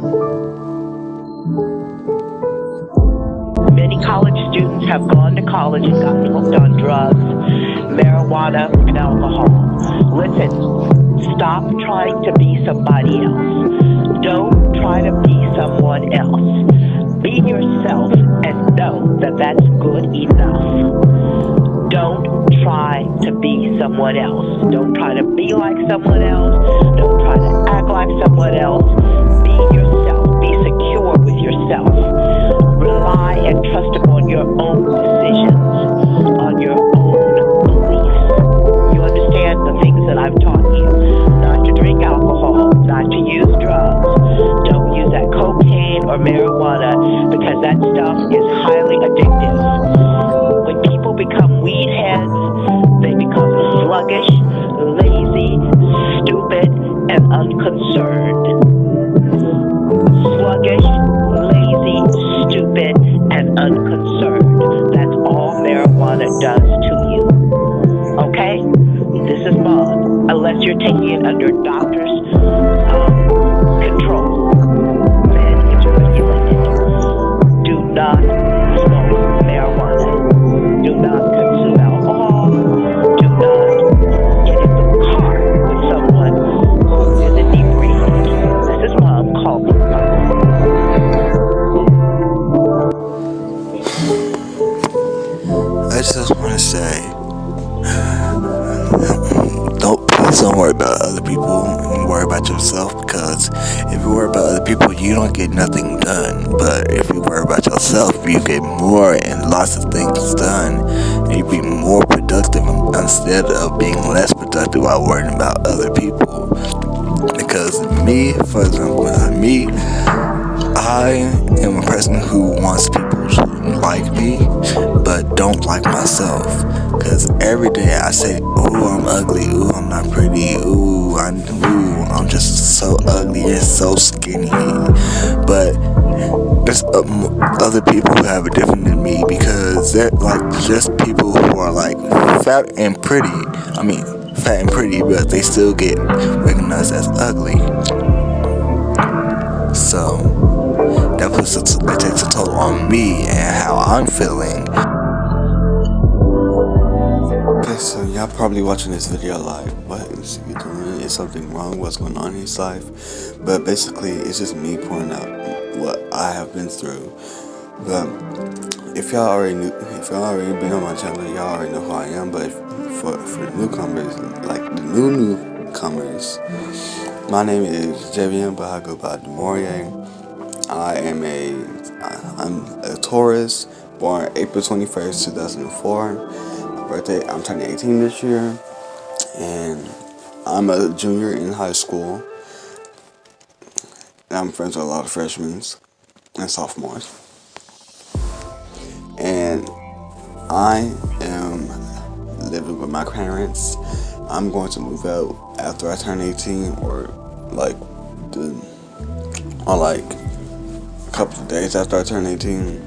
Many college students have gone to college and gotten hooked on drugs, marijuana, and alcohol. Listen, stop trying to be somebody else. Don't try to be someone else. Be yourself and know that that's good enough. Don't try to be someone else. Don't try to be like someone else. Don't try to act like someone else. Because that stuff is highly addictive. When people become weed heads, they become sluggish, lazy, stupid, and unconcerned. Sluggish, lazy, stupid, and unconcerned. That's all marijuana does to you. Okay? This is Mom. Unless you're taking it under doctor's I just want to say, don't please don't worry about other people. Worry about yourself because if you worry about other people, you don't get nothing done. But if you worry about yourself, you get more and lots of things done. You be more productive instead of being less productive while worrying about other people. Because me, for example, me, I person who wants people to like me, but don't like myself. Cause every day I say, "Ooh, I'm ugly. Ooh, I'm not pretty. Ooh, I'm ooh, I'm just so ugly and so skinny." But there's um, other people who have it different than me because they're like just people who are like fat and pretty. I mean, fat and pretty, but they still get recognized as ugly. So that puts a t- that takes a toll on me and how I'm feeling. Okay, so y'all probably watching this video like, what is he doing? Is something wrong? What's going on in his life? But basically, it's just me pouring out what I have been through. But if y'all already knew, if y'all already been on my channel, y'all already know who I am. But if, for for the newcomers, like the new newcomers, my name is Javian, but I go by. I am a I'm a Taurus, born April 21st, 2004. My birthday, I'm turning 18 this year, and I'm a junior in high school. And I'm friends with a lot of freshmen and sophomores. And I am living with my parents. I'm going to move out after I turn 18 or like the or like couple of days after I turn 18.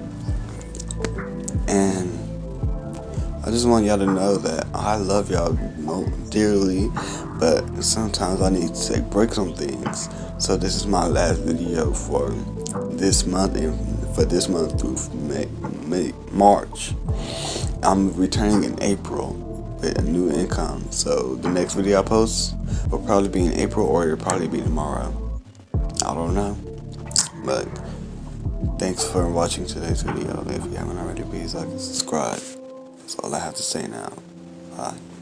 And I just want y'all to know that I love y'all dearly, but sometimes I need to take breaks on things. So this is my last video for this month and for this month through May, May March. I'm returning in April with a new income. So the next video I post will probably be in April or it'll probably be tomorrow. I don't know. But thanks for watching today's video. If you haven't already, please like and subscribe. That's all I have to say now. Bye.